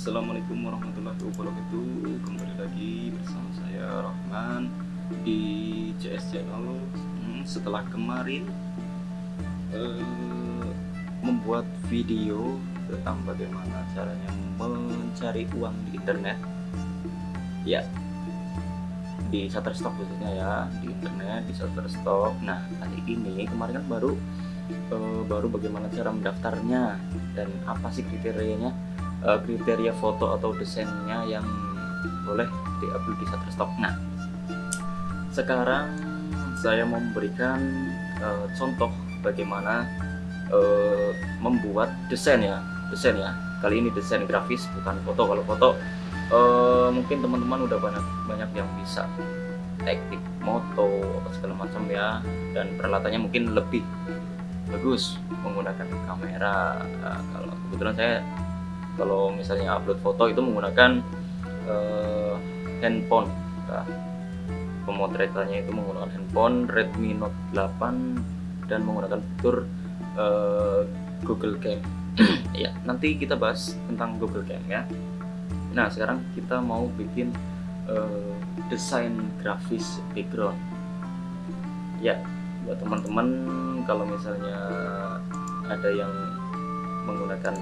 Assalamualaikum warahmatullahi wabarakatuh. Kembali lagi bersama saya Rahman Di CS Channel. Hmm, Setelah kemarin eh, Membuat video Tentang bagaimana caranya Mencari uang di internet. Ya Di Shutterstock khususnya ya Di internet, di Shutterstock. Nah kali ini kemarin kan baru eh, Baru bagaimana cara mendaftarnya Dan apa sih kriterianya uh, kriteria foto atau desainnya yang boleh diupload di Shutterstock. Nah, sekarang saya memberikan uh, contoh bagaimana uh, membuat desain ya, desain ya. Kali ini desain grafis bukan foto. Kalau foto uh, mungkin teman-teman udah banyak banyak yang bisa teknik moto atau segala macam ya dan peralatannya mungkin lebih bagus menggunakan kamera nah, kalau kebetulan saya kalau misalnya upload foto itu menggunakan uh, handphone nah, pemotretannya itu menggunakan handphone Redmi Note 8 dan menggunakan fitur uh, Google Cam. Ya nanti kita bahas tentang Google Cam ya. Nah sekarang kita mau bikin uh, desain grafis background. Ya buat teman-teman kalau misalnya ada yang menggunakan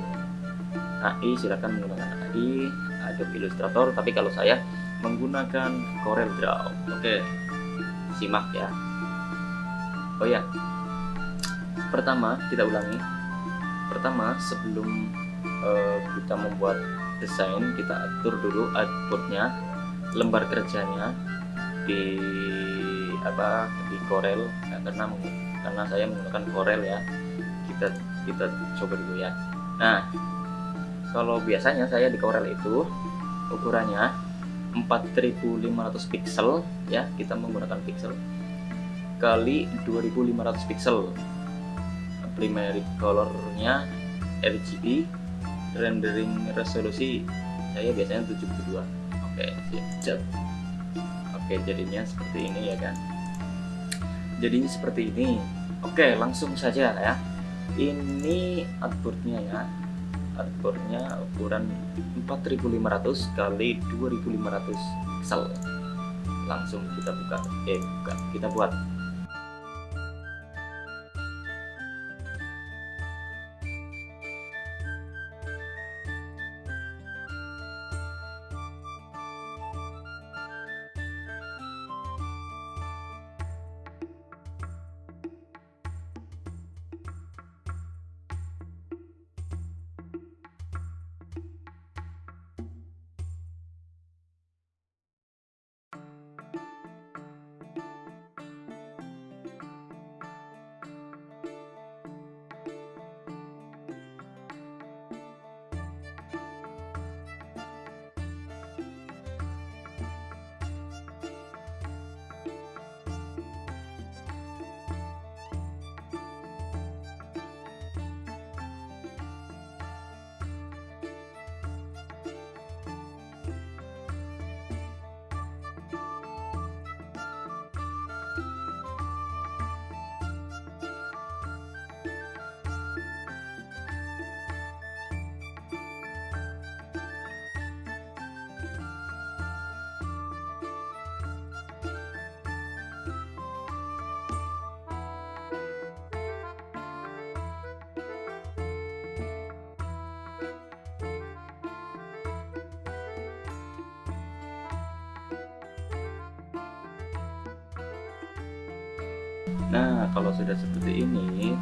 AI silakan menggunakan AI Adobe Illustrator tapi kalau saya menggunakan Corel Draw. Oke simak ya. Oh ya pertama kita ulangi. Pertama sebelum uh, kita membuat desain kita atur dulu outputnya lembar kerjanya di apa di Corel. Nah, karena karena saya menggunakan Corel ya. Kita kita coba dulu ya. Nah kalau biasanya saya di Corel itu ukurannya 4500 pixel ya kita menggunakan pixel kali 2500 pixel primary colornya RGB rendering resolusi saya biasanya 72 oke siap. Oke jadinya seperti ini ya kan? Jadinya seperti ini. Oke langsung saja ya. Ini outputnya ya hardboardnya ukuran 4500 kali 2500 pixel langsung kita buka. Eh buka. Kita buat Nah, kalau sudah seperti ini,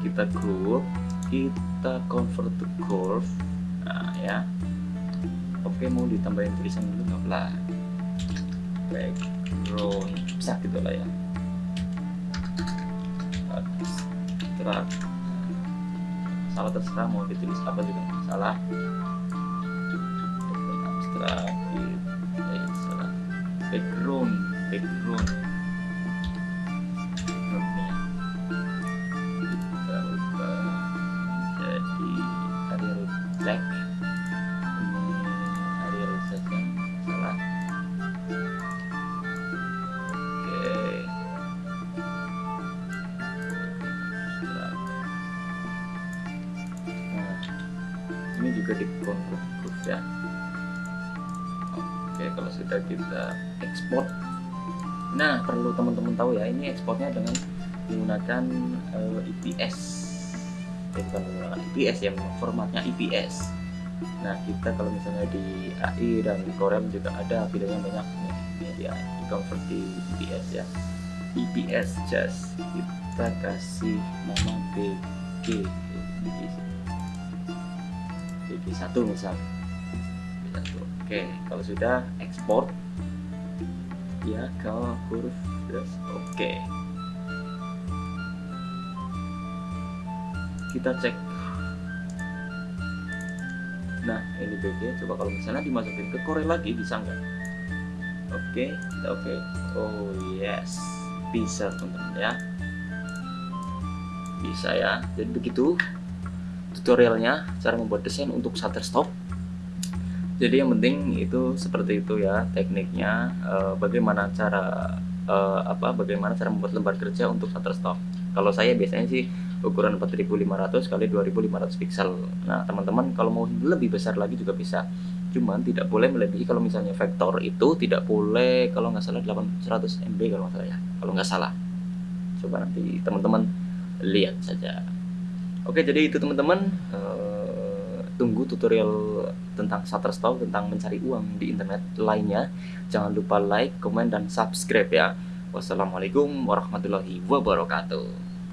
kita group, kita convert to curve. Nah, ya. Oke, mau ditambahin tulisan dulu nggak lah? Background, bisa gitu lah ya. Abstract. Salah terserah mau ditulis apa juga salah. Abstract, eh, salah. Background, background juga di huruf ya. Oke kalau sudah kita ekspor nah perlu teman-teman tahu ya ini ekspornya dengan menggunakan uh, IPS eh, bukan menggunakan IPS ya formatnya IPS nah kita kalau misalnya di AI dan Corel juga ada videonya banyak nih. Ya di convert di IPS ya. IPS just kita kasih nama BG BG1 misal. BG1 oke kalau sudah ekspor. Ya ke huruf plus oke. Kita cek. Nah ini BG coba kalau misalnya dimasukin ke Corel lagi bisa nggak? Oke kita oke. Oh yes. Bisa teman-teman ya. Bisa ya. Jadi begitu tutorialnya cara membuat desain untuk Shutterstock. Jadi yang penting itu seperti itu ya tekniknya e, bagaimana cara e, apa bagaimana cara membuat lembar kerja untuk Shutterstock. Kalau saya biasanya sih ukuran 4500 kali 2500 pixel. Nah teman-teman kalau mau lebih besar lagi juga bisa. Cuman tidak boleh melebihi kalau misalnya vektor itu tidak boleh kalau nggak salah 800 MB kalau nggak salah ya. Kalau nggak salah. Coba nanti teman-teman lihat saja oke jadi itu teman-teman. Uh, tunggu tutorial tentang Shutterstock tentang mencari uang di internet lainnya. Jangan lupa like, komen, dan subscribe ya. Wassalamualaikum warahmatullahi wabarakatuh